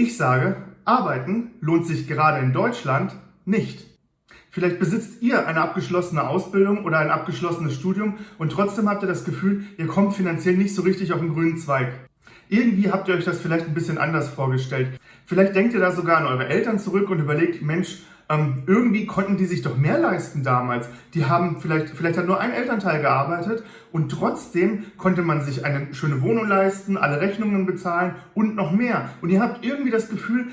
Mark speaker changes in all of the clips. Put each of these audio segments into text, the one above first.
Speaker 1: Ich sage, arbeiten lohnt sich gerade in Deutschland nicht. Vielleicht besitzt ihr eine abgeschlossene Ausbildung oder ein abgeschlossenes Studium und trotzdem habt ihr das Gefühl, ihr kommt finanziell nicht so richtig auf den grünen Zweig. Irgendwie habt ihr euch das vielleicht ein bisschen anders vorgestellt. Vielleicht denkt ihr da sogar an eure Eltern zurück und überlegt, Mensch, ähm, irgendwie konnten die sich doch mehr leisten damals. Die haben vielleicht, vielleicht hat nur ein Elternteil gearbeitet und trotzdem konnte man sich eine schöne Wohnung leisten, alle Rechnungen bezahlen und noch mehr. Und ihr habt irgendwie das Gefühl,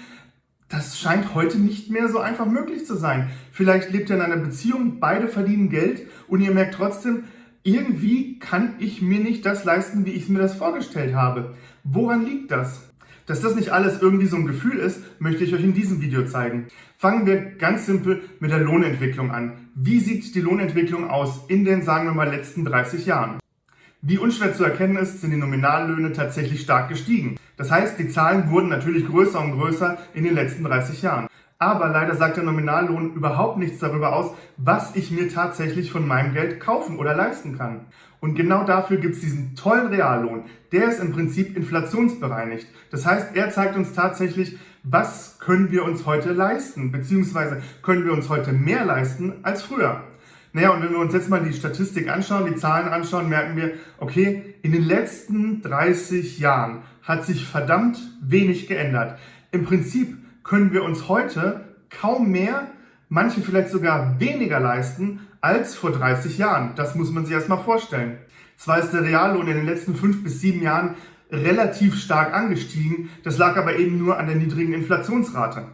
Speaker 1: das scheint heute nicht mehr so einfach möglich zu sein. Vielleicht lebt ihr in einer Beziehung, beide verdienen Geld und ihr merkt trotzdem, irgendwie kann ich mir nicht das leisten, wie ich mir das vorgestellt habe. Woran liegt das? Dass das nicht alles irgendwie so ein Gefühl ist, möchte ich euch in diesem Video zeigen. Fangen wir ganz simpel mit der Lohnentwicklung an. Wie sieht die Lohnentwicklung aus in den, sagen wir mal, letzten 30 Jahren? Wie unschwer zu erkennen ist, sind die Nominallöhne tatsächlich stark gestiegen. Das heißt, die Zahlen wurden natürlich größer und größer in den letzten 30 Jahren. Aber leider sagt der Nominallohn überhaupt nichts darüber aus, was ich mir tatsächlich von meinem Geld kaufen oder leisten kann. Und genau dafür gibt es diesen tollen Reallohn. Der ist im Prinzip inflationsbereinigt. Das heißt, er zeigt uns tatsächlich, was können wir uns heute leisten, beziehungsweise können wir uns heute mehr leisten als früher. Naja, und wenn wir uns jetzt mal die Statistik anschauen, die Zahlen anschauen, merken wir, okay, in den letzten 30 Jahren hat sich verdammt wenig geändert. Im Prinzip können wir uns heute kaum mehr, manche vielleicht sogar weniger leisten als vor 30 Jahren. Das muss man sich erstmal vorstellen. Zwar ist der Reallohn in den letzten fünf bis sieben Jahren relativ stark angestiegen, das lag aber eben nur an der niedrigen Inflationsrate.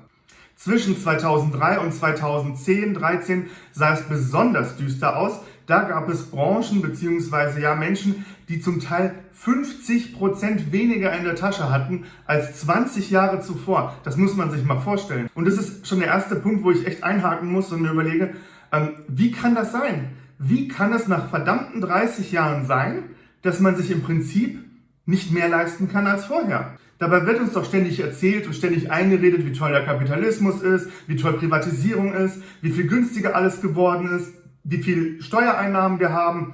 Speaker 1: Zwischen 2003 und 2010, 13 sah es besonders düster aus. Da gab es Branchen bzw. ja Menschen, die zum Teil 50 Prozent weniger in der Tasche hatten als 20 Jahre zuvor. Das muss man sich mal vorstellen. Und das ist schon der erste Punkt, wo ich echt einhaken muss und mir überlege, ähm, wie kann das sein? Wie kann es nach verdammten 30 Jahren sein, dass man sich im Prinzip nicht mehr leisten kann als vorher? Dabei wird uns doch ständig erzählt und ständig eingeredet, wie toll der Kapitalismus ist, wie toll Privatisierung ist, wie viel günstiger alles geworden ist, wie viel Steuereinnahmen wir haben.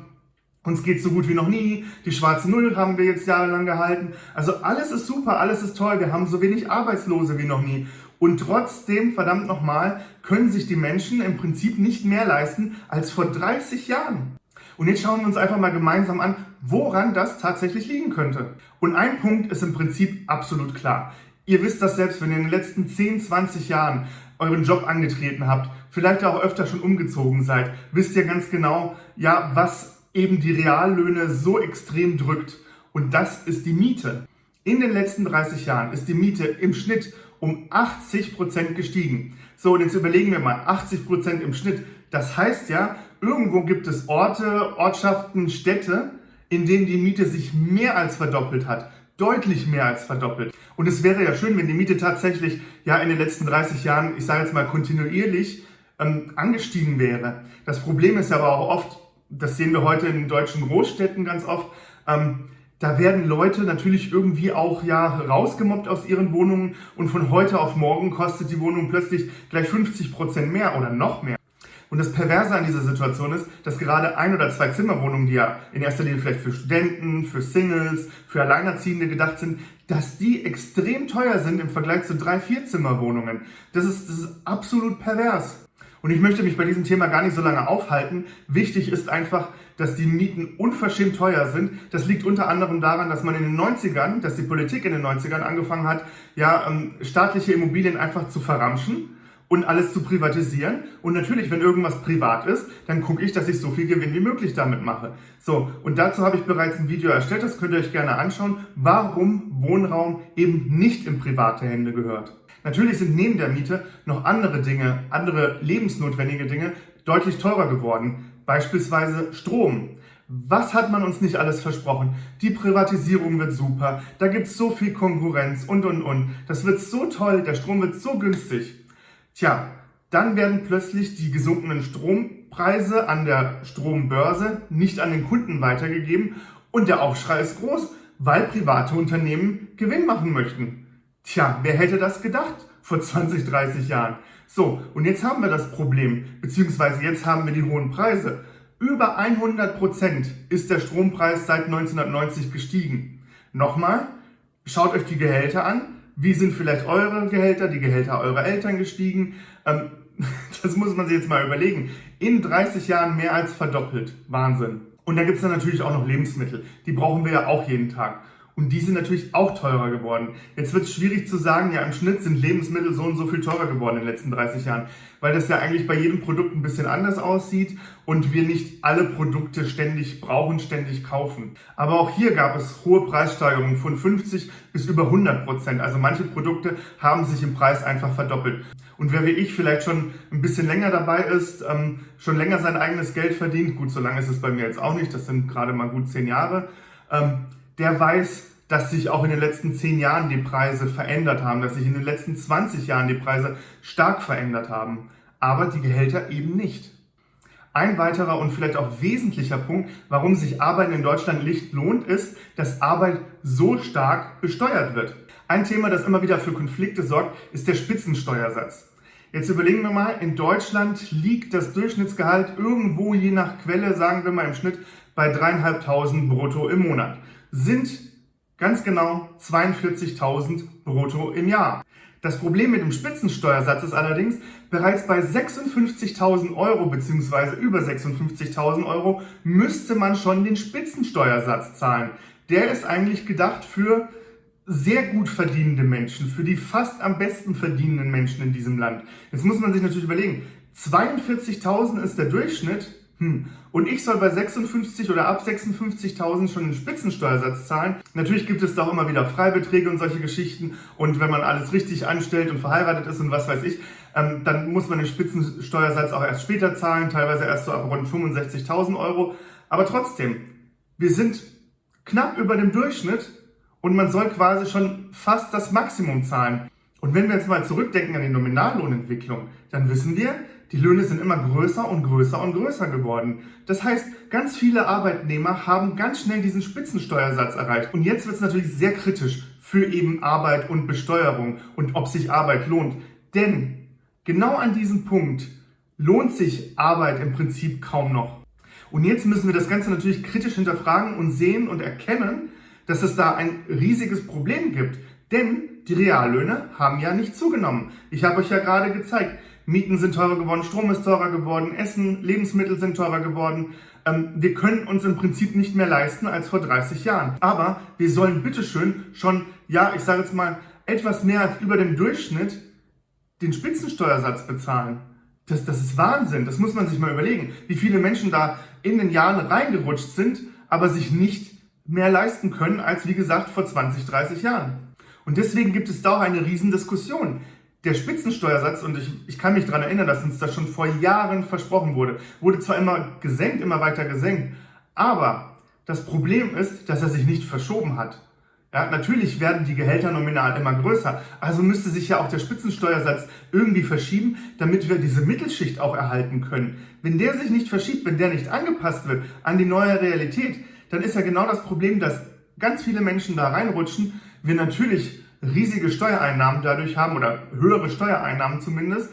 Speaker 1: Uns geht so gut wie noch nie. Die schwarze Null haben wir jetzt jahrelang gehalten. Also alles ist super, alles ist toll. Wir haben so wenig Arbeitslose wie noch nie. Und trotzdem, verdammt nochmal, können sich die Menschen im Prinzip nicht mehr leisten als vor 30 Jahren. Und jetzt schauen wir uns einfach mal gemeinsam an, woran das tatsächlich liegen könnte. Und ein Punkt ist im Prinzip absolut klar. Ihr wisst das selbst, wenn ihr in den letzten 10, 20 Jahren euren Job angetreten habt, vielleicht auch öfter schon umgezogen seid, wisst ihr ganz genau, ja, was eben die Reallöhne so extrem drückt. Und das ist die Miete. In den letzten 30 Jahren ist die Miete im Schnitt um 80 Prozent gestiegen. So, und jetzt überlegen wir mal, 80 Prozent im Schnitt. Das heißt ja, irgendwo gibt es Orte, Ortschaften, Städte, in denen die Miete sich mehr als verdoppelt hat. Deutlich mehr als verdoppelt. Und es wäre ja schön, wenn die Miete tatsächlich ja in den letzten 30 Jahren, ich sage jetzt mal kontinuierlich, ähm, angestiegen wäre. Das Problem ist aber auch oft, das sehen wir heute in deutschen Großstädten ganz oft, ähm, da werden Leute natürlich irgendwie auch ja rausgemobbt aus ihren Wohnungen und von heute auf morgen kostet die Wohnung plötzlich gleich 50 Prozent mehr oder noch mehr. Und das Perverse an dieser Situation ist, dass gerade ein oder zwei Zimmerwohnungen, die ja in erster Linie vielleicht für Studenten, für Singles, für Alleinerziehende gedacht sind, dass die extrem teuer sind im Vergleich zu drei, vier Zimmerwohnungen. Das ist, das ist absolut pervers. Und ich möchte mich bei diesem Thema gar nicht so lange aufhalten. Wichtig ist einfach, dass die Mieten unverschämt teuer sind. Das liegt unter anderem daran, dass man in den 90ern, dass die Politik in den 90ern angefangen hat, ja, ähm, staatliche Immobilien einfach zu verramschen und alles zu privatisieren. Und natürlich, wenn irgendwas privat ist, dann gucke ich, dass ich so viel Gewinn wie möglich damit mache. So, und dazu habe ich bereits ein Video erstellt, das könnt ihr euch gerne anschauen, warum Wohnraum eben nicht in private Hände gehört. Natürlich sind neben der Miete noch andere Dinge, andere lebensnotwendige Dinge deutlich teurer geworden. Beispielsweise Strom. Was hat man uns nicht alles versprochen? Die Privatisierung wird super, da gibt es so viel Konkurrenz und und und. Das wird so toll, der Strom wird so günstig. Tja, dann werden plötzlich die gesunkenen Strompreise an der Strombörse nicht an den Kunden weitergegeben und der Aufschrei ist groß, weil private Unternehmen Gewinn machen möchten. Tja, wer hätte das gedacht vor 20, 30 Jahren? So, und jetzt haben wir das Problem, beziehungsweise jetzt haben wir die hohen Preise. Über 100 Prozent ist der Strompreis seit 1990 gestiegen. Nochmal, schaut euch die Gehälter an. Wie sind vielleicht eure Gehälter, die Gehälter eurer Eltern gestiegen? Ähm, das muss man sich jetzt mal überlegen. In 30 Jahren mehr als verdoppelt. Wahnsinn. Und da gibt es dann natürlich auch noch Lebensmittel. Die brauchen wir ja auch jeden Tag. Und die sind natürlich auch teurer geworden. Jetzt wird es schwierig zu sagen, ja im Schnitt sind Lebensmittel so und so viel teurer geworden in den letzten 30 Jahren, weil das ja eigentlich bei jedem Produkt ein bisschen anders aussieht und wir nicht alle Produkte ständig brauchen, ständig kaufen. Aber auch hier gab es hohe Preissteigerungen von 50 bis über 100 Prozent. Also manche Produkte haben sich im Preis einfach verdoppelt. Und wer wie ich vielleicht schon ein bisschen länger dabei ist, ähm, schon länger sein eigenes Geld verdient, gut, so lange ist es bei mir jetzt auch nicht, das sind gerade mal gut zehn Jahre, ähm, der weiß, dass sich auch in den letzten zehn Jahren die Preise verändert haben, dass sich in den letzten 20 Jahren die Preise stark verändert haben, aber die Gehälter eben nicht. Ein weiterer und vielleicht auch wesentlicher Punkt, warum sich Arbeit in Deutschland nicht lohnt, ist, dass Arbeit so stark besteuert wird. Ein Thema, das immer wieder für Konflikte sorgt, ist der Spitzensteuersatz. Jetzt überlegen wir mal, in Deutschland liegt das Durchschnittsgehalt irgendwo je nach Quelle, sagen wir mal im Schnitt, bei dreieinhalbtausend brutto im Monat. Sind Ganz genau 42.000 brutto im Jahr. Das Problem mit dem Spitzensteuersatz ist allerdings, bereits bei 56.000 Euro bzw. über 56.000 Euro müsste man schon den Spitzensteuersatz zahlen. Der ist eigentlich gedacht für sehr gut verdienende Menschen, für die fast am besten verdienenden Menschen in diesem Land. Jetzt muss man sich natürlich überlegen, 42.000 ist der Durchschnitt hm. Und ich soll bei 56 oder ab 56.000 schon einen Spitzensteuersatz zahlen. Natürlich gibt es da auch immer wieder Freibeträge und solche Geschichten. Und wenn man alles richtig anstellt und verheiratet ist und was weiß ich, ähm, dann muss man den Spitzensteuersatz auch erst später zahlen, teilweise erst so ab rund 65.000 Euro. Aber trotzdem, wir sind knapp über dem Durchschnitt und man soll quasi schon fast das Maximum zahlen. Und wenn wir jetzt mal zurückdenken an die Nominallohnentwicklung, dann wissen wir, die Löhne sind immer größer und größer und größer geworden. Das heißt, ganz viele Arbeitnehmer haben ganz schnell diesen Spitzensteuersatz erreicht. Und jetzt wird es natürlich sehr kritisch für eben Arbeit und Besteuerung und ob sich Arbeit lohnt. Denn genau an diesem Punkt lohnt sich Arbeit im Prinzip kaum noch. Und jetzt müssen wir das Ganze natürlich kritisch hinterfragen und sehen und erkennen, dass es da ein riesiges Problem gibt. Denn die Reallöhne haben ja nicht zugenommen. Ich habe euch ja gerade gezeigt, Mieten sind teurer geworden, Strom ist teurer geworden, Essen, Lebensmittel sind teurer geworden. Ähm, wir können uns im Prinzip nicht mehr leisten als vor 30 Jahren. Aber wir sollen bitteschön schon, ja, ich sage jetzt mal, etwas mehr als über dem Durchschnitt den Spitzensteuersatz bezahlen. Das, das ist Wahnsinn. Das muss man sich mal überlegen, wie viele Menschen da in den Jahren reingerutscht sind, aber sich nicht mehr leisten können als, wie gesagt, vor 20, 30 Jahren. Und deswegen gibt es da auch eine Riesendiskussion der Spitzensteuersatz, und ich, ich kann mich daran erinnern, dass uns das schon vor Jahren versprochen wurde, wurde zwar immer gesenkt, immer weiter gesenkt, aber das Problem ist, dass er sich nicht verschoben hat. Ja, natürlich werden die Gehälter nominal immer größer, also müsste sich ja auch der Spitzensteuersatz irgendwie verschieben, damit wir diese Mittelschicht auch erhalten können. Wenn der sich nicht verschiebt, wenn der nicht angepasst wird an die neue Realität, dann ist ja genau das Problem, dass ganz viele Menschen da reinrutschen, wir natürlich riesige Steuereinnahmen dadurch haben oder höhere Steuereinnahmen zumindest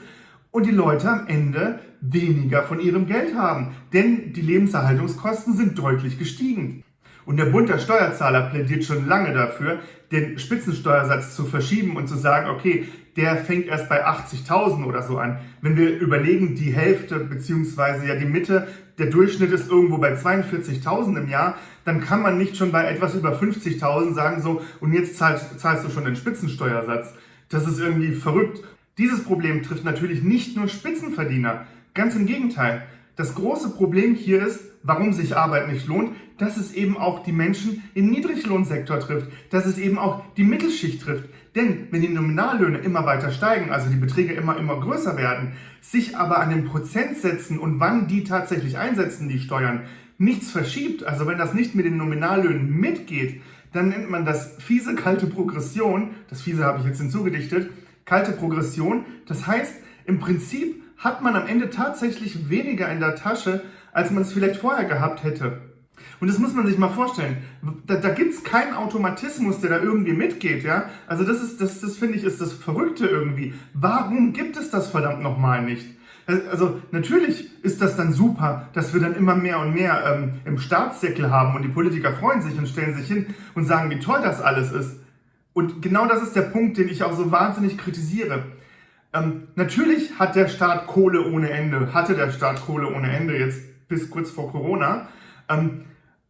Speaker 1: und die Leute am Ende weniger von ihrem Geld haben, denn die Lebenserhaltungskosten sind deutlich gestiegen. Und der Bund der Steuerzahler plädiert schon lange dafür, den Spitzensteuersatz zu verschieben und zu sagen, okay, der fängt erst bei 80.000 oder so an. Wenn wir überlegen, die Hälfte beziehungsweise ja die Mitte, der Durchschnitt ist irgendwo bei 42.000 im Jahr, dann kann man nicht schon bei etwas über 50.000 sagen so, und jetzt zahlst, zahlst du schon den Spitzensteuersatz. Das ist irgendwie verrückt. Dieses Problem trifft natürlich nicht nur Spitzenverdiener. Ganz im Gegenteil. Das große Problem hier ist, warum sich Arbeit nicht lohnt, dass es eben auch die Menschen im Niedriglohnsektor trifft, dass es eben auch die Mittelschicht trifft. Denn wenn die Nominallöhne immer weiter steigen, also die Beträge immer, immer größer werden, sich aber an den Prozentsätzen und wann die tatsächlich einsetzen, die Steuern, nichts verschiebt, also wenn das nicht mit den Nominallöhnen mitgeht, dann nennt man das fiese kalte Progression, das fiese habe ich jetzt hinzugedichtet, kalte Progression. Das heißt, im Prinzip hat man am Ende tatsächlich weniger in der Tasche, als man es vielleicht vorher gehabt hätte. Und das muss man sich mal vorstellen. Da, da gibt es keinen Automatismus, der da irgendwie mitgeht, ja. Also das ist, das, das finde ich, ist das Verrückte irgendwie. Warum gibt es das verdammt nochmal nicht? Also natürlich ist das dann super, dass wir dann immer mehr und mehr ähm, im Staatssäckel haben und die Politiker freuen sich und stellen sich hin und sagen, wie toll das alles ist. Und genau das ist der Punkt, den ich auch so wahnsinnig kritisiere. Ähm, natürlich hat der Staat Kohle ohne Ende, hatte der Staat Kohle ohne Ende jetzt bis kurz vor Corona. Ähm,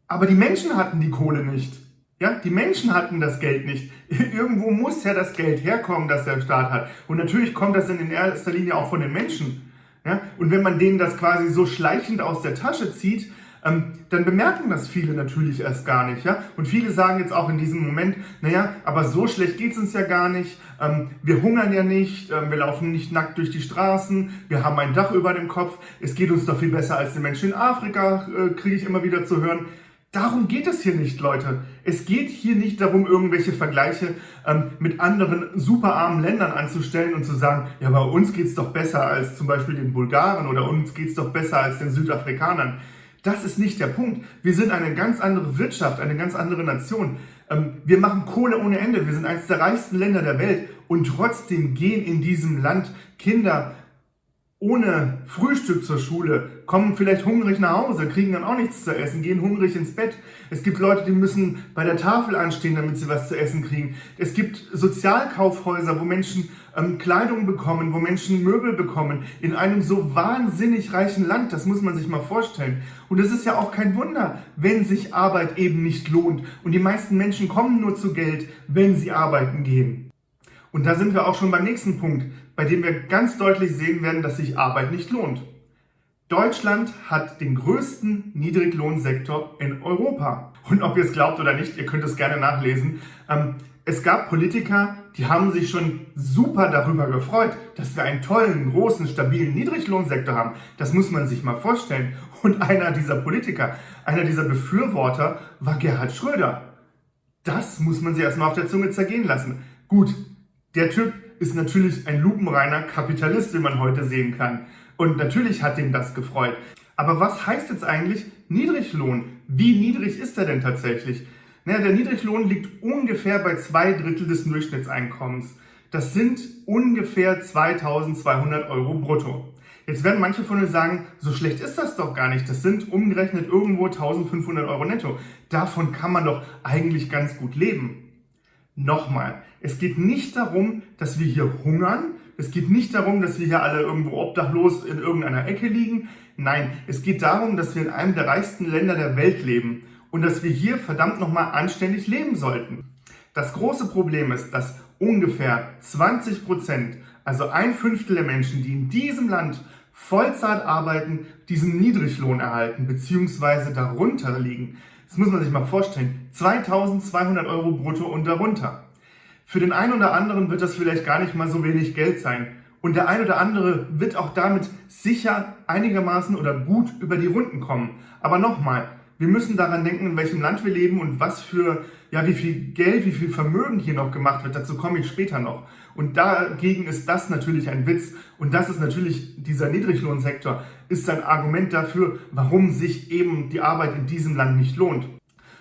Speaker 1: aber die Menschen hatten die Kohle nicht. Ja, die Menschen hatten das Geld nicht. Irgendwo muss ja das Geld herkommen, das der Staat hat. Und natürlich kommt das in erster Linie auch von den Menschen. Ja, und wenn man denen das quasi so schleichend aus der Tasche zieht, dann bemerken das viele natürlich erst gar nicht. Ja? Und viele sagen jetzt auch in diesem Moment, naja, aber so schlecht geht es uns ja gar nicht, ähm, wir hungern ja nicht, ähm, wir laufen nicht nackt durch die Straßen, wir haben ein Dach über dem Kopf, es geht uns doch viel besser als den Menschen in Afrika, äh, kriege ich immer wieder zu hören. Darum geht es hier nicht, Leute. Es geht hier nicht darum, irgendwelche Vergleiche ähm, mit anderen superarmen Ländern anzustellen und zu sagen, ja, bei uns geht es doch besser als zum Beispiel den Bulgaren oder uns geht es doch besser als den Südafrikanern. Das ist nicht der Punkt. Wir sind eine ganz andere Wirtschaft, eine ganz andere Nation. Ähm, wir machen Kohle ohne Ende. Wir sind eines der reichsten Länder der Welt. Und trotzdem gehen in diesem Land Kinder ohne Frühstück zur Schule, kommen vielleicht hungrig nach Hause, kriegen dann auch nichts zu essen, gehen hungrig ins Bett. Es gibt Leute, die müssen bei der Tafel anstehen, damit sie was zu essen kriegen. Es gibt Sozialkaufhäuser, wo Menschen ähm, Kleidung bekommen, wo Menschen Möbel bekommen, in einem so wahnsinnig reichen Land. Das muss man sich mal vorstellen. Und es ist ja auch kein Wunder, wenn sich Arbeit eben nicht lohnt. Und die meisten Menschen kommen nur zu Geld, wenn sie arbeiten gehen. Und da sind wir auch schon beim nächsten Punkt, bei dem wir ganz deutlich sehen werden, dass sich Arbeit nicht lohnt. Deutschland hat den größten Niedriglohnsektor in Europa. Und ob ihr es glaubt oder nicht, ihr könnt es gerne nachlesen. Ähm, es gab Politiker, die haben sich schon super darüber gefreut, dass wir einen tollen, großen, stabilen Niedriglohnsektor haben. Das muss man sich mal vorstellen. Und einer dieser Politiker, einer dieser Befürworter war Gerhard Schröder. Das muss man sich erstmal auf der Zunge zergehen lassen. Gut, der Typ ist natürlich ein lupenreiner Kapitalist, wie man heute sehen kann. Und natürlich hat ihn das gefreut. Aber was heißt jetzt eigentlich Niedriglohn? Wie niedrig ist er denn tatsächlich? Naja, der Niedriglohn liegt ungefähr bei zwei Drittel des Durchschnittseinkommens. Das sind ungefähr 2200 Euro brutto. Jetzt werden manche von euch sagen, so schlecht ist das doch gar nicht. Das sind umgerechnet irgendwo 1500 Euro netto. Davon kann man doch eigentlich ganz gut leben. Nochmal, es geht nicht darum, dass wir hier hungern. Es geht nicht darum, dass wir hier alle irgendwo obdachlos in irgendeiner Ecke liegen. Nein, es geht darum, dass wir in einem der reichsten Länder der Welt leben und dass wir hier verdammt nochmal anständig leben sollten. Das große Problem ist, dass ungefähr 20 Prozent, also ein Fünftel der Menschen, die in diesem Land Vollzeit arbeiten, diesen Niedriglohn erhalten bzw. darunter liegen. Das muss man sich mal vorstellen. 2200 Euro brutto und darunter. Für den einen oder anderen wird das vielleicht gar nicht mal so wenig Geld sein. Und der ein oder andere wird auch damit sicher einigermaßen oder gut über die Runden kommen. Aber nochmal, wir müssen daran denken, in welchem Land wir leben und was für, ja, wie viel Geld, wie viel Vermögen hier noch gemacht wird. Dazu komme ich später noch. Und dagegen ist das natürlich ein Witz. Und das ist natürlich, dieser Niedriglohnsektor ist ein Argument dafür, warum sich eben die Arbeit in diesem Land nicht lohnt.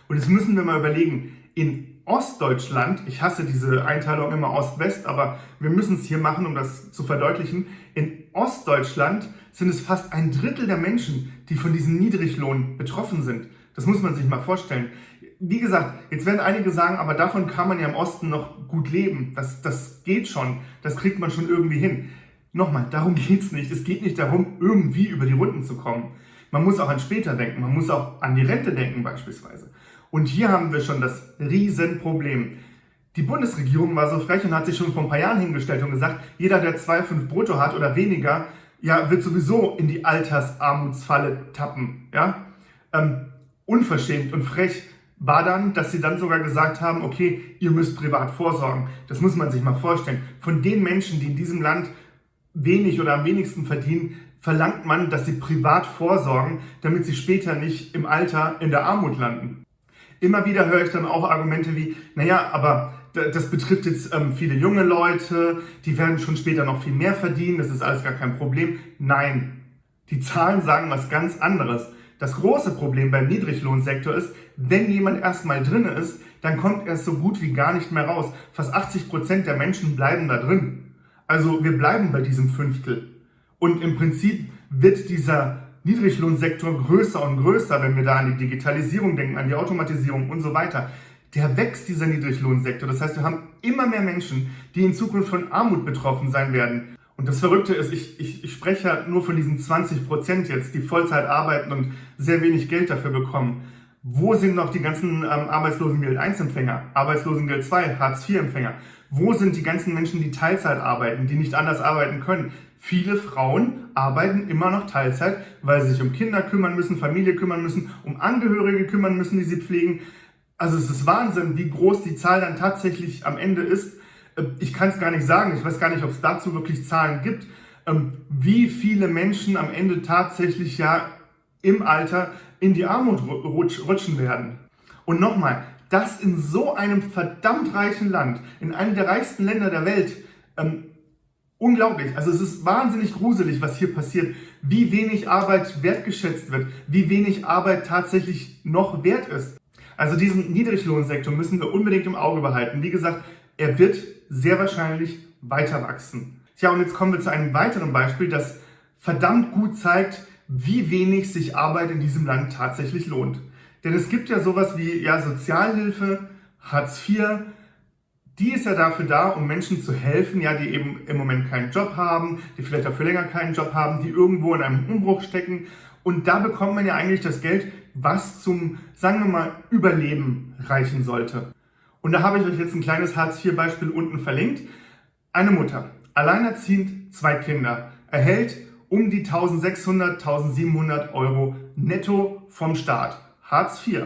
Speaker 1: Und jetzt müssen wir mal überlegen, in Ostdeutschland, ich hasse diese Einteilung immer Ost-West, aber wir müssen es hier machen, um das zu verdeutlichen. In Ostdeutschland sind es fast ein Drittel der Menschen, die von diesem Niedriglohn betroffen sind. Das muss man sich mal vorstellen. Wie gesagt, jetzt werden einige sagen, aber davon kann man ja im Osten noch gut leben. Das, das geht schon. Das kriegt man schon irgendwie hin. Nochmal, darum geht's nicht. Es geht nicht darum, irgendwie über die Runden zu kommen. Man muss auch an später denken. Man muss auch an die Rente denken beispielsweise. Und hier haben wir schon das Riesenproblem. Die Bundesregierung war so frech und hat sich schon vor ein paar Jahren hingestellt und gesagt, jeder, der 2,5 brutto hat oder weniger, ja, wird sowieso in die Altersarmutsfalle tappen. Ja? Ähm, unverschämt und frech war dann, dass sie dann sogar gesagt haben, okay, ihr müsst privat vorsorgen. Das muss man sich mal vorstellen. Von den Menschen, die in diesem Land wenig oder am wenigsten verdienen, verlangt man, dass sie privat vorsorgen, damit sie später nicht im Alter in der Armut landen. Immer wieder höre ich dann auch Argumente wie, naja, aber das betrifft jetzt ähm, viele junge Leute, die werden schon später noch viel mehr verdienen, das ist alles gar kein Problem. Nein, die Zahlen sagen was ganz anderes. Das große Problem beim Niedriglohnsektor ist, wenn jemand erstmal drin ist, dann kommt er so gut wie gar nicht mehr raus. Fast 80 Prozent der Menschen bleiben da drin. Also wir bleiben bei diesem Fünftel. Und im Prinzip wird dieser Niedriglohnsektor größer und größer, wenn wir da an die Digitalisierung denken, an die Automatisierung und so weiter. der wächst, dieser Niedriglohnsektor. Das heißt, wir haben immer mehr Menschen, die in Zukunft von Armut betroffen sein werden. Und das Verrückte ist, ich, ich, ich spreche ja nur von diesen 20 Prozent jetzt, die Vollzeit arbeiten und sehr wenig Geld dafür bekommen. Wo sind noch die ganzen ähm, Arbeitslosengeld 1-Empfänger, Arbeitslosengeld 2, Hartz-IV-Empfänger? Wo sind die ganzen Menschen, die Teilzeit arbeiten, die nicht anders arbeiten können? Viele Frauen arbeiten immer noch Teilzeit, weil sie sich um Kinder kümmern müssen, Familie kümmern müssen, um Angehörige kümmern müssen, die sie pflegen. Also es ist Wahnsinn, wie groß die Zahl dann tatsächlich am Ende ist. Äh, ich kann es gar nicht sagen, ich weiß gar nicht, ob es dazu wirklich Zahlen gibt, ähm, wie viele Menschen am Ende tatsächlich ja im Alter in die Armut rutschen werden. Und nochmal, das in so einem verdammt reichen Land, in einem der reichsten Länder der Welt, ähm, unglaublich. Also es ist wahnsinnig gruselig, was hier passiert, wie wenig Arbeit wertgeschätzt wird, wie wenig Arbeit tatsächlich noch wert ist. Also diesen Niedriglohnsektor müssen wir unbedingt im Auge behalten. Wie gesagt, er wird sehr wahrscheinlich weiter wachsen. Tja, und jetzt kommen wir zu einem weiteren Beispiel, das verdammt gut zeigt, wie wenig sich Arbeit in diesem Land tatsächlich lohnt. Denn es gibt ja sowas wie ja, Sozialhilfe, Hartz IV, die ist ja dafür da, um Menschen zu helfen, ja, die eben im Moment keinen Job haben, die vielleicht auch für länger keinen Job haben, die irgendwo in einem Umbruch stecken. Und da bekommt man ja eigentlich das Geld, was zum, sagen wir mal, Überleben reichen sollte. Und da habe ich euch jetzt ein kleines Hartz-IV-Beispiel unten verlinkt. Eine Mutter, alleinerziehend, zwei Kinder, erhält um die 1600, 1700 Euro netto vom Staat. Hartz IV.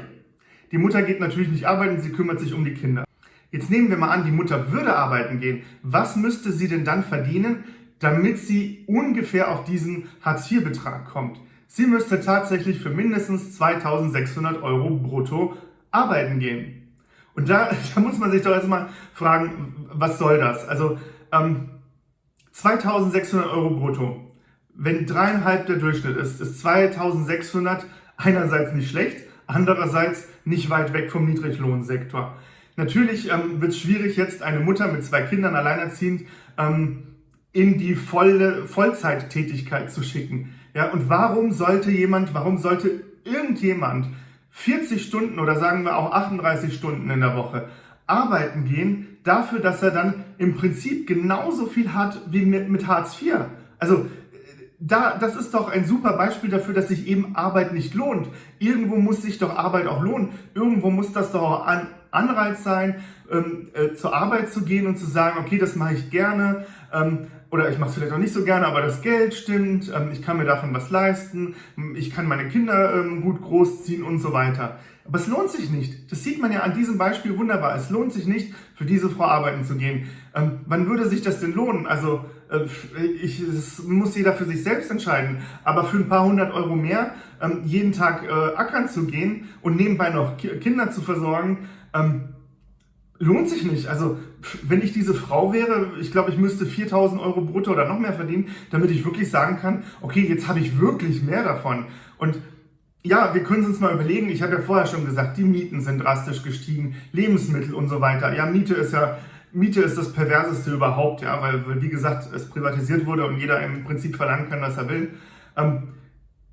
Speaker 1: Die Mutter geht natürlich nicht arbeiten, sie kümmert sich um die Kinder. Jetzt nehmen wir mal an, die Mutter würde arbeiten gehen. Was müsste sie denn dann verdienen, damit sie ungefähr auf diesen Hartz-IV-Betrag kommt? Sie müsste tatsächlich für mindestens 2600 Euro brutto arbeiten gehen. Und da, da muss man sich doch erstmal fragen, was soll das? Also ähm, 2600 Euro brutto. Wenn dreieinhalb der Durchschnitt ist, ist 2600 einerseits nicht schlecht, andererseits nicht weit weg vom Niedriglohnsektor. Natürlich ähm, wird es schwierig, jetzt eine Mutter mit zwei Kindern alleinerziehend ähm, in die volle Vollzeittätigkeit zu schicken. Ja, und warum sollte jemand, warum sollte irgendjemand 40 Stunden oder sagen wir auch 38 Stunden in der Woche arbeiten gehen, dafür, dass er dann im Prinzip genauso viel hat wie mit, mit Hartz IV? Also da, das ist doch ein super Beispiel dafür, dass sich eben Arbeit nicht lohnt. Irgendwo muss sich doch Arbeit auch lohnen. Irgendwo muss das doch auch ein Anreiz sein, ähm, äh, zur Arbeit zu gehen und zu sagen, okay, das mache ich gerne. Ähm, oder ich mache es vielleicht auch nicht so gerne, aber das Geld stimmt, ähm, ich kann mir davon was leisten, ich kann meine Kinder ähm, gut großziehen und so weiter. Aber es lohnt sich nicht. Das sieht man ja an diesem Beispiel wunderbar. Es lohnt sich nicht, für diese Frau arbeiten zu gehen. Ähm, wann würde sich das denn lohnen? Also äh, ich, das muss jeder für sich selbst entscheiden. Aber für ein paar hundert Euro mehr ähm, jeden Tag äh, ackern zu gehen und nebenbei noch Kinder zu versorgen, ähm, lohnt sich nicht. Also wenn ich diese Frau wäre, ich glaube, ich müsste 4000 Euro brutto oder noch mehr verdienen, damit ich wirklich sagen kann, okay, jetzt habe ich wirklich mehr davon. Und ja, wir können es uns mal überlegen. Ich habe ja vorher schon gesagt, die Mieten sind drastisch gestiegen, Lebensmittel und so weiter. Ja, Miete ist ja Miete ist das perverseste überhaupt, ja, weil, wie gesagt es privatisiert wurde und jeder im Prinzip verlangen kann, was er will. Ähm,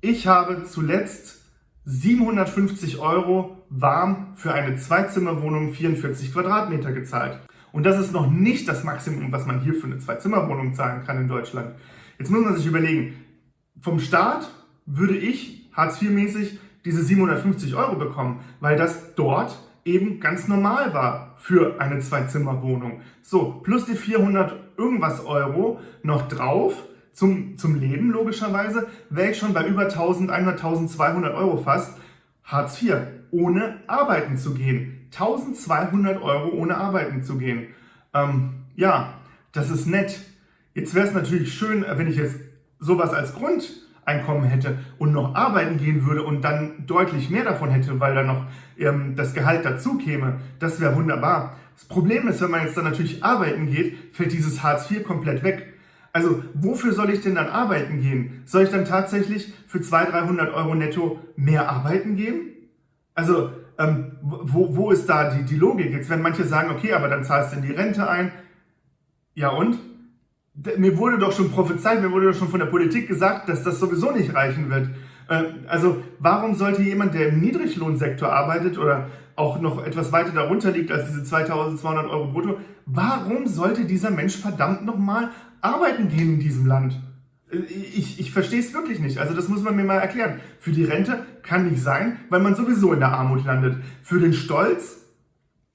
Speaker 1: ich habe zuletzt 750 Euro warm für eine Zweizimmerwohnung 44 Quadratmeter gezahlt. Und das ist noch nicht das Maximum, was man hier für eine Zweizimmerwohnung zahlen kann in Deutschland. Jetzt muss man sich überlegen, vom Staat würde ich Hartz IV-mäßig diese 750 Euro bekommen, weil das dort eben ganz normal war für eine Zwei-Zimmer-Wohnung. So, plus die 400 irgendwas Euro noch drauf zum, zum Leben logischerweise, wäre ich schon bei über 1100, 1200 Euro fast Hartz IV, ohne arbeiten zu gehen. 1200 Euro ohne arbeiten zu gehen. Ähm, ja, das ist nett. Jetzt wäre es natürlich schön, wenn ich jetzt sowas als Grundeinkommen hätte und noch arbeiten gehen würde und dann deutlich mehr davon hätte, weil dann noch ähm, das Gehalt dazu käme. Das wäre wunderbar. Das Problem ist, wenn man jetzt dann natürlich arbeiten geht, fällt dieses Hartz IV komplett weg. Also wofür soll ich denn dann arbeiten gehen? Soll ich dann tatsächlich für 200, 300 Euro netto mehr arbeiten gehen? Also ähm, wo, wo ist da die, die Logik? Jetzt werden manche sagen, okay, aber dann zahlst du in die Rente ein. Ja und? Mir wurde doch schon prophezeit, mir wurde doch schon von der Politik gesagt, dass das sowieso nicht reichen wird. Äh, also warum sollte jemand, der im Niedriglohnsektor arbeitet oder auch noch etwas weiter darunter liegt als diese 2200 Euro brutto, warum sollte dieser Mensch verdammt nochmal arbeiten gehen in diesem Land? Ich, ich verstehe es wirklich nicht. Also das muss man mir mal erklären. Für die Rente kann nicht sein, weil man sowieso in der Armut landet. Für den Stolz,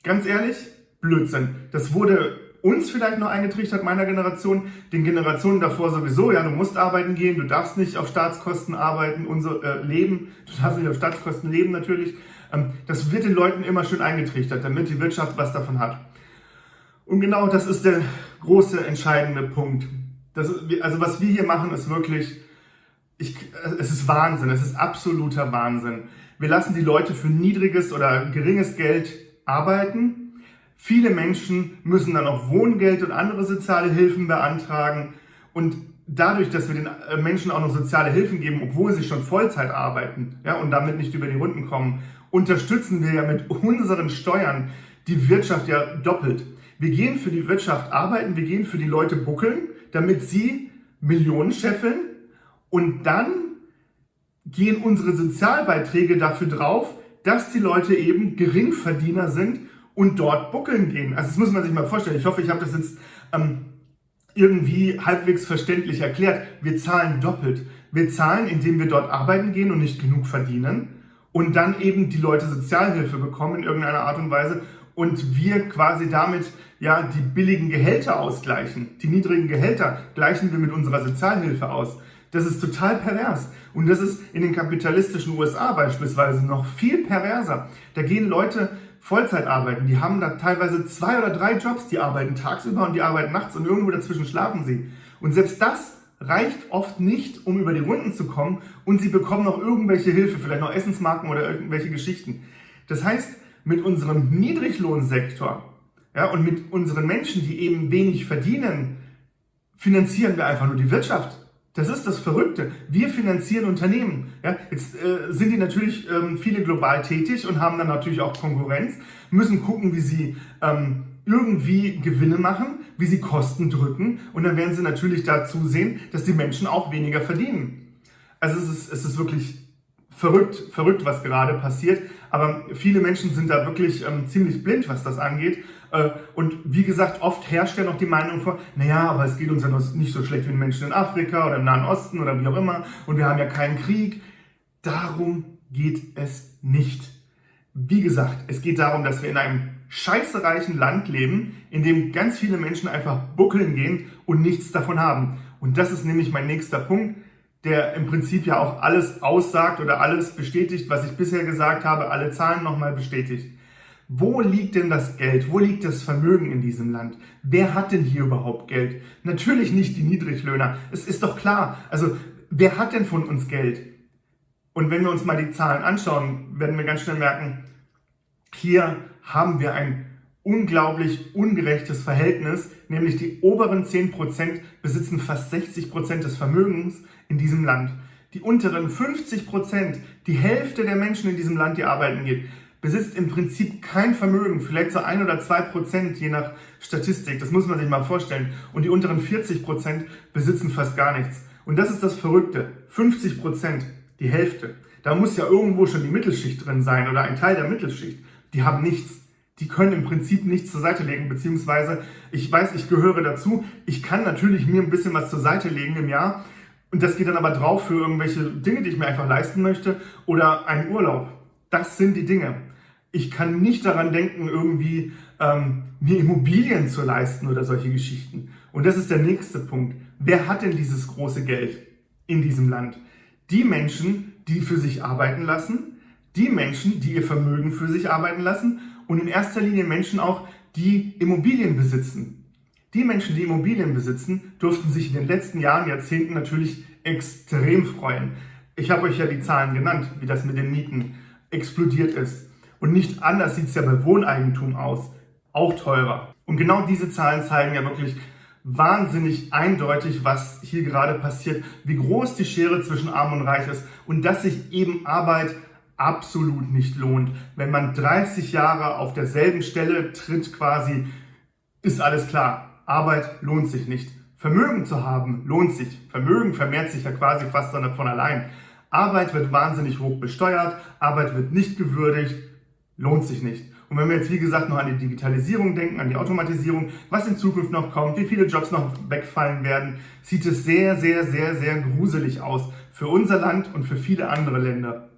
Speaker 1: ganz ehrlich, Blödsinn. Das wurde uns vielleicht noch eingetrichtert, meiner Generation, den Generationen davor sowieso, ja, du musst arbeiten gehen, du darfst nicht auf Staatskosten arbeiten, unser äh, Leben, du darfst nicht auf Staatskosten leben natürlich. Ähm, das wird den Leuten immer schön eingetrichtert, damit die Wirtschaft was davon hat. Und genau das ist der große, entscheidende Punkt. Das, also was wir hier machen, ist wirklich, ich, es ist Wahnsinn, es ist absoluter Wahnsinn. Wir lassen die Leute für niedriges oder geringes Geld arbeiten, Viele Menschen müssen dann auch Wohngeld und andere soziale Hilfen beantragen. Und dadurch, dass wir den äh, Menschen auch noch soziale Hilfen geben, obwohl sie schon Vollzeit arbeiten ja, und damit nicht über die Runden kommen, unterstützen wir ja mit unseren Steuern die Wirtschaft ja doppelt. Wir gehen für die Wirtschaft arbeiten, wir gehen für die Leute buckeln, damit sie Millionen scheffeln und dann gehen unsere Sozialbeiträge dafür drauf, dass die Leute eben Geringverdiener sind und dort buckeln gehen. Also das muss man sich mal vorstellen. Ich hoffe, ich habe das jetzt ähm, irgendwie halbwegs verständlich erklärt. Wir zahlen doppelt. Wir zahlen, indem wir dort arbeiten gehen und nicht genug verdienen und dann eben die Leute Sozialhilfe bekommen in irgendeiner Art und Weise und wir quasi damit ja die billigen Gehälter ausgleichen. Die niedrigen Gehälter gleichen wir mit unserer Sozialhilfe aus. Das ist total pervers. Und das ist in den kapitalistischen USA beispielsweise noch viel perverser. Da gehen Leute Vollzeit arbeiten. Die haben da teilweise zwei oder drei Jobs, die arbeiten tagsüber und die arbeiten nachts und irgendwo dazwischen schlafen sie. Und selbst das reicht oft nicht, um über die Runden zu kommen und sie bekommen noch irgendwelche Hilfe, vielleicht noch Essensmarken oder irgendwelche Geschichten. Das heißt, mit unserem Niedriglohnsektor ja, und mit unseren Menschen, die eben wenig verdienen, finanzieren wir einfach nur die Wirtschaft. Das ist das Verrückte. Wir finanzieren Unternehmen. Ja, jetzt äh, sind die natürlich ähm, viele global tätig und haben dann natürlich auch Konkurrenz, müssen gucken, wie sie ähm, irgendwie Gewinne machen, wie sie Kosten drücken und dann werden sie natürlich dazu sehen, dass die Menschen auch weniger verdienen. Also es ist, es ist wirklich verrückt, verrückt, was gerade passiert. Aber viele Menschen sind da wirklich ähm, ziemlich blind, was das angeht. Äh, und wie gesagt, oft herrscht ja noch die Meinung vor, naja, aber es geht uns ja nicht so schlecht wie den Menschen in Afrika oder im Nahen Osten oder wie auch immer. Und wir haben ja keinen Krieg. Darum geht es nicht. Wie gesagt, es geht darum, dass wir in einem scheißereichen Land leben, in dem ganz viele Menschen einfach buckeln gehen und nichts davon haben. Und das ist nämlich mein nächster Punkt der im Prinzip ja auch alles aussagt oder alles bestätigt, was ich bisher gesagt habe, alle Zahlen nochmal bestätigt. Wo liegt denn das Geld? Wo liegt das Vermögen in diesem Land? Wer hat denn hier überhaupt Geld? Natürlich nicht die Niedriglöhner. Es ist doch klar. Also, wer hat denn von uns Geld? Und wenn wir uns mal die Zahlen anschauen, werden wir ganz schnell merken, hier haben wir ein unglaublich ungerechtes Verhältnis, nämlich die oberen 10% besitzen fast 60% des Vermögens in diesem Land. Die unteren 50%, die Hälfte der Menschen in diesem Land, die arbeiten geht, besitzt im Prinzip kein Vermögen, vielleicht so ein oder zwei Prozent je nach Statistik, das muss man sich mal vorstellen. Und die unteren 40% besitzen fast gar nichts. Und das ist das Verrückte, 50% die Hälfte. Da muss ja irgendwo schon die Mittelschicht drin sein oder ein Teil der Mittelschicht. Die haben nichts die können im Prinzip nichts zur Seite legen, beziehungsweise ich weiß, ich gehöre dazu. Ich kann natürlich mir ein bisschen was zur Seite legen im Jahr und das geht dann aber drauf für irgendwelche Dinge, die ich mir einfach leisten möchte oder einen Urlaub. Das sind die Dinge. Ich kann nicht daran denken, irgendwie ähm, mir Immobilien zu leisten oder solche Geschichten. Und das ist der nächste Punkt. Wer hat denn dieses große Geld in diesem Land? Die Menschen, die für sich arbeiten lassen, die Menschen, die ihr Vermögen für sich arbeiten lassen und in erster Linie Menschen auch, die Immobilien besitzen. Die Menschen, die Immobilien besitzen, durften sich in den letzten Jahren, Jahrzehnten natürlich extrem freuen. Ich habe euch ja die Zahlen genannt, wie das mit den Mieten explodiert ist. Und nicht anders sieht es ja bei Wohneigentum aus. Auch teurer. Und genau diese Zahlen zeigen ja wirklich wahnsinnig eindeutig, was hier gerade passiert, wie groß die Schere zwischen Arm und Reich ist und dass sich eben Arbeit absolut nicht lohnt. Wenn man 30 Jahre auf derselben Stelle tritt quasi, ist alles klar. Arbeit lohnt sich nicht. Vermögen zu haben lohnt sich. Vermögen vermehrt sich ja quasi fast von allein. Arbeit wird wahnsinnig hoch besteuert, Arbeit wird nicht gewürdigt, lohnt sich nicht. Und wenn wir jetzt, wie gesagt, noch an die Digitalisierung denken, an die Automatisierung, was in Zukunft noch kommt, wie viele Jobs noch wegfallen werden, sieht es sehr, sehr, sehr, sehr gruselig aus für unser Land und für viele andere Länder.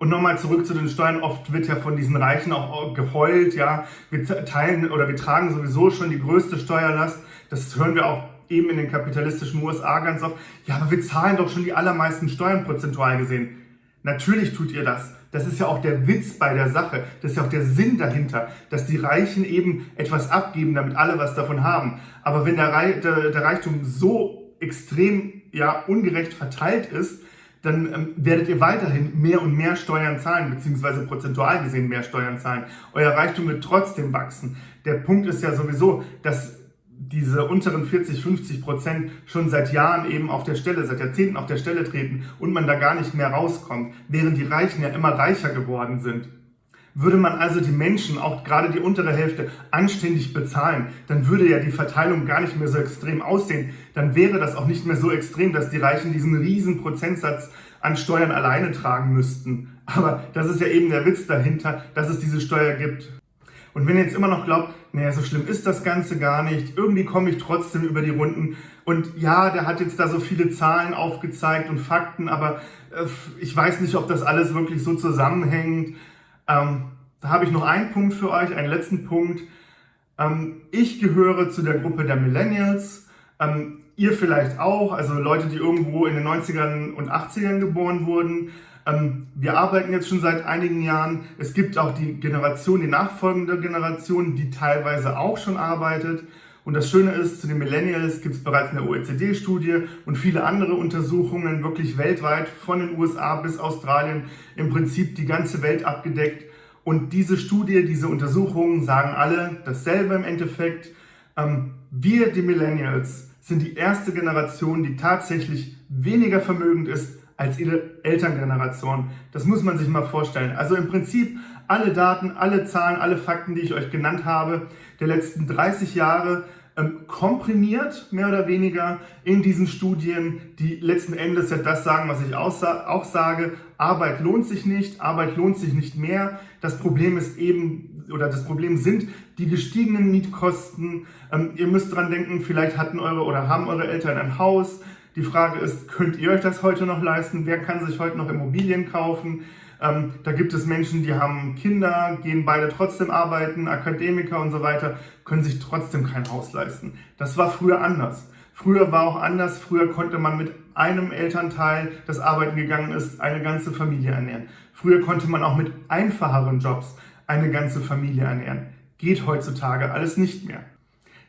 Speaker 1: Und nochmal zurück zu den Steuern. Oft wird ja von diesen Reichen auch geheult, ja. Wir teilen oder wir tragen sowieso schon die größte Steuerlast. Das hören wir auch eben in den kapitalistischen USA ganz oft. Ja, aber wir zahlen doch schon die allermeisten Steuern prozentual gesehen. Natürlich tut ihr das. Das ist ja auch der Witz bei der Sache. Das ist ja auch der Sinn dahinter, dass die Reichen eben etwas abgeben, damit alle was davon haben. Aber wenn der, Reichtum so extrem ja ungerecht verteilt ist, dann ähm, werdet ihr weiterhin mehr und mehr Steuern zahlen, beziehungsweise prozentual gesehen mehr Steuern zahlen. Euer Reichtum wird trotzdem wachsen. Der Punkt ist ja sowieso, dass diese unteren 40, 50 Prozent schon seit Jahren eben auf der Stelle, seit Jahrzehnten auf der Stelle treten und man da gar nicht mehr rauskommt, während die Reichen ja immer reicher geworden sind. Würde man also die Menschen, auch gerade die untere Hälfte, anständig bezahlen, dann würde ja die Verteilung gar nicht mehr so extrem aussehen. Dann wäre das auch nicht mehr so extrem, dass die Reichen diesen riesen Prozentsatz an Steuern alleine tragen müssten. Aber das ist ja eben der Witz dahinter, dass es diese Steuer gibt. Und wenn ihr jetzt immer noch glaubt, naja, so schlimm ist das Ganze gar nicht, irgendwie komme ich trotzdem über die Runden und ja, der hat jetzt da so viele Zahlen aufgezeigt und Fakten, aber äh, ich weiß nicht, ob das alles wirklich so zusammenhängt ähm, da habe ich noch einen Punkt für euch, einen letzten Punkt. Ähm, ich gehöre zu der Gruppe der Millennials. Ähm, ihr vielleicht auch, also Leute, die irgendwo in den 90ern und 80ern geboren wurden. Ähm, wir arbeiten jetzt schon seit einigen Jahren. Es gibt auch die Generation, die nachfolgende Generation, die teilweise auch schon arbeitet. Und das Schöne ist, zu den Millennials gibt es bereits eine OECD-Studie und viele andere Untersuchungen, wirklich weltweit, von den USA bis Australien, im Prinzip die ganze Welt abgedeckt. Und diese Studie, diese Untersuchungen sagen alle dasselbe im Endeffekt. Ähm, wir, die Millennials, sind die erste Generation, die tatsächlich weniger vermögend ist als ihre Elterngeneration. Das muss man sich mal vorstellen. Also im Prinzip alle Daten, alle Zahlen, alle Fakten, die ich euch genannt habe, der letzten 30 Jahre ähm, komprimiert, mehr oder weniger, in diesen Studien, die letzten Endes ja das sagen, was ich auch sage. Arbeit lohnt sich nicht, Arbeit lohnt sich nicht mehr. Das Problem ist eben, oder das Problem sind die gestiegenen Mietkosten. Ähm, ihr müsst dran denken, vielleicht hatten eure oder haben eure Eltern ein Haus, die Frage ist, könnt ihr euch das heute noch leisten? Wer kann sich heute noch Immobilien kaufen? Ähm, da gibt es Menschen, die haben Kinder, gehen beide trotzdem arbeiten, Akademiker und so weiter, können sich trotzdem kein Haus leisten. Das war früher anders. Früher war auch anders. Früher konnte man mit einem Elternteil, das arbeiten gegangen ist, eine ganze Familie ernähren. Früher konnte man auch mit einfacheren Jobs eine ganze Familie ernähren. Geht heutzutage alles nicht mehr.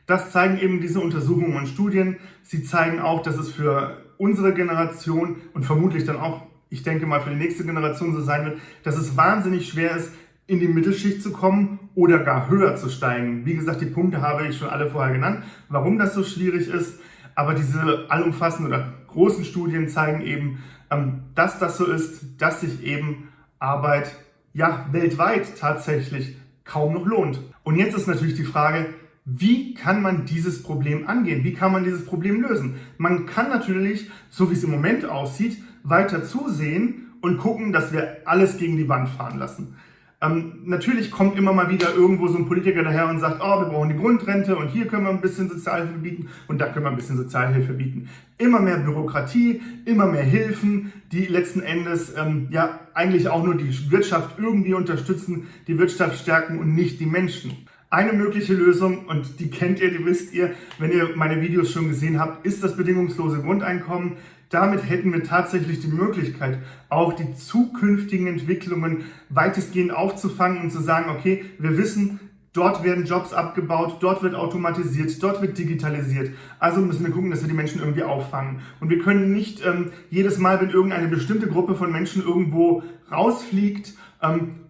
Speaker 1: Das zeigen eben diese Untersuchungen und Studien. Sie zeigen auch, dass es für unsere Generation und vermutlich dann auch, ich denke mal, für die nächste Generation so sein wird, dass es wahnsinnig schwer ist, in die Mittelschicht zu kommen oder gar höher zu steigen. Wie gesagt, die Punkte habe ich schon alle vorher genannt, warum das so schwierig ist. Aber diese allumfassenden oder großen Studien zeigen eben, ähm, dass das so ist, dass sich eben Arbeit ja weltweit tatsächlich kaum noch lohnt. Und jetzt ist natürlich die Frage, wie kann man dieses Problem angehen? Wie kann man dieses Problem lösen? Man kann natürlich, so wie es im Moment aussieht, weiter zusehen und gucken, dass wir alles gegen die Wand fahren lassen. Ähm, natürlich kommt immer mal wieder irgendwo so ein Politiker daher und sagt, oh, wir brauchen die Grundrente und hier können wir ein bisschen Sozialhilfe bieten und da können wir ein bisschen Sozialhilfe bieten. Immer mehr Bürokratie, immer mehr Hilfen, die letzten Endes ähm, ja eigentlich auch nur die Wirtschaft irgendwie unterstützen, die Wirtschaft stärken und nicht die Menschen. Eine mögliche Lösung, und die kennt ihr, die wisst ihr, wenn ihr meine Videos schon gesehen habt, ist das bedingungslose Grundeinkommen. Damit hätten wir tatsächlich die Möglichkeit, auch die zukünftigen Entwicklungen weitestgehend aufzufangen und zu sagen, okay, wir wissen, Dort werden Jobs abgebaut, dort wird automatisiert, dort wird digitalisiert. Also müssen wir gucken, dass wir die Menschen irgendwie auffangen. Und wir können nicht ähm, jedes Mal, wenn irgendeine bestimmte Gruppe von Menschen irgendwo rausfliegt, ähm,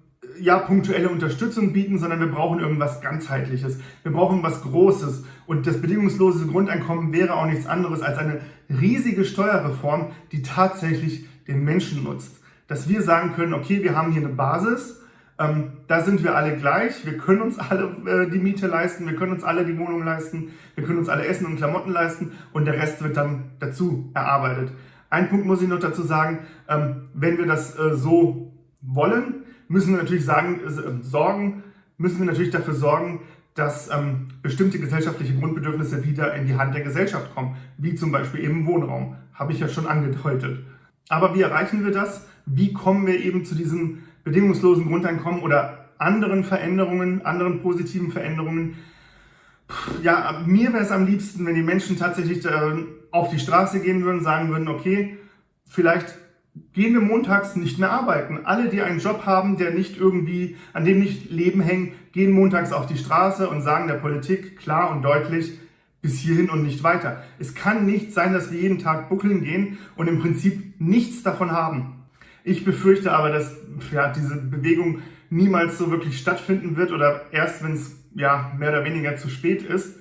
Speaker 1: ja, punktuelle Unterstützung bieten, sondern wir brauchen irgendwas ganzheitliches. Wir brauchen was Großes. Und das bedingungslose Grundeinkommen wäre auch nichts anderes als eine riesige Steuerreform, die tatsächlich den Menschen nutzt. Dass wir sagen können, okay, wir haben hier eine Basis, ähm, da sind wir alle gleich, wir können uns alle äh, die Miete leisten, wir können uns alle die Wohnung leisten, wir können uns alle Essen und Klamotten leisten und der Rest wird dann dazu erarbeitet. Ein Punkt muss ich noch dazu sagen, ähm, wenn wir das äh, so wollen, müssen wir natürlich sagen, äh, sorgen, müssen wir natürlich dafür sorgen, dass ähm, bestimmte gesellschaftliche Grundbedürfnisse wieder in die Hand der Gesellschaft kommen, wie zum Beispiel eben Wohnraum, habe ich ja schon angedeutet. Aber wie erreichen wir das? Wie kommen wir eben zu diesem bedingungslosen Grundeinkommen oder anderen Veränderungen, anderen positiven Veränderungen? Ja, mir wäre es am liebsten, wenn die Menschen tatsächlich äh, auf die Straße gehen würden, sagen würden, okay, vielleicht gehen wir montags nicht mehr arbeiten. Alle, die einen Job haben, der nicht irgendwie, an dem nicht Leben hängen, gehen montags auf die Straße und sagen der Politik klar und deutlich, bis hierhin und nicht weiter. Es kann nicht sein, dass wir jeden Tag buckeln gehen und im Prinzip nichts davon haben. Ich befürchte aber, dass ja, diese Bewegung niemals so wirklich stattfinden wird oder erst, wenn es ja, mehr oder weniger zu spät ist,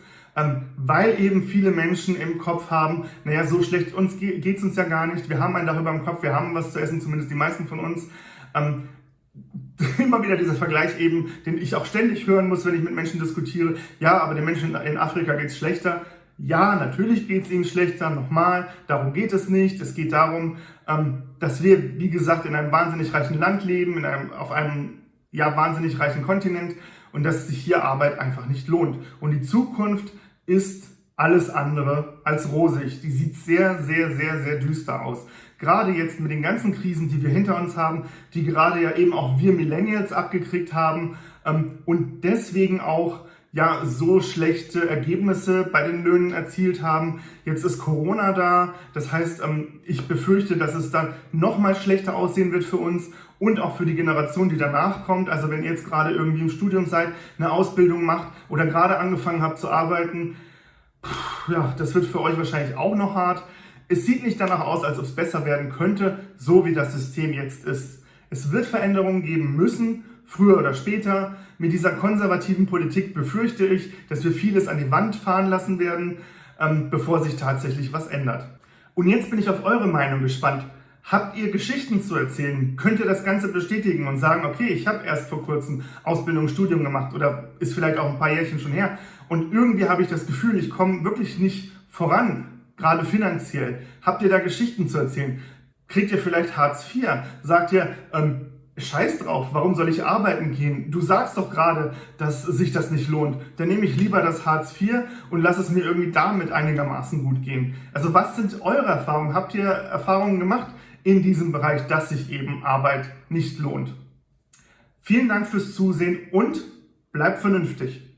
Speaker 1: weil eben viele Menschen im Kopf haben, naja, so schlecht uns geht es uns ja gar nicht, wir haben einen darüber im Kopf, wir haben was zu essen, zumindest die meisten von uns. Ähm, immer wieder dieser Vergleich eben, den ich auch ständig hören muss, wenn ich mit Menschen diskutiere. Ja, aber den Menschen in Afrika geht es schlechter. Ja, natürlich geht es ihnen schlechter. Nochmal, darum geht es nicht. Es geht darum, ähm, dass wir, wie gesagt, in einem wahnsinnig reichen Land leben, in einem, auf einem ja, wahnsinnig reichen Kontinent und dass sich hier Arbeit einfach nicht lohnt. Und die Zukunft ist alles andere als rosig. Die sieht sehr, sehr, sehr, sehr düster aus. Gerade jetzt mit den ganzen Krisen, die wir hinter uns haben, die gerade ja eben auch wir Millennials abgekriegt haben ähm, und deswegen auch ja so schlechte Ergebnisse bei den Löhnen erzielt haben. Jetzt ist Corona da, das heißt, ähm, ich befürchte, dass es dann noch mal schlechter aussehen wird für uns und auch für die Generation, die danach kommt. Also wenn ihr jetzt gerade irgendwie im Studium seid, eine Ausbildung macht oder gerade angefangen habt zu arbeiten, ja, das wird für euch wahrscheinlich auch noch hart. Es sieht nicht danach aus, als ob es besser werden könnte, so wie das System jetzt ist. Es wird Veränderungen geben müssen, früher oder später. Mit dieser konservativen Politik befürchte ich, dass wir vieles an die Wand fahren lassen werden, ähm, bevor sich tatsächlich was ändert. Und jetzt bin ich auf eure Meinung gespannt. Habt ihr Geschichten zu erzählen? Könnt ihr das Ganze bestätigen und sagen, okay, ich habe erst vor kurzem Ausbildung, Studium gemacht oder ist vielleicht auch ein paar Jährchen schon her und irgendwie habe ich das Gefühl, ich komme wirklich nicht voran, gerade finanziell. Habt ihr da Geschichten zu erzählen? Kriegt ihr vielleicht Hartz IV? Sagt ihr, ähm, Scheiß drauf, warum soll ich arbeiten gehen? Du sagst doch gerade, dass sich das nicht lohnt. Dann nehme ich lieber das Hartz IV und lass es mir irgendwie damit einigermaßen gut gehen. Also was sind eure Erfahrungen? Habt ihr Erfahrungen gemacht? In diesem Bereich, dass sich eben Arbeit nicht lohnt. Vielen Dank fürs Zusehen und bleibt vernünftig.